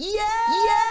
Yeah! Yeah!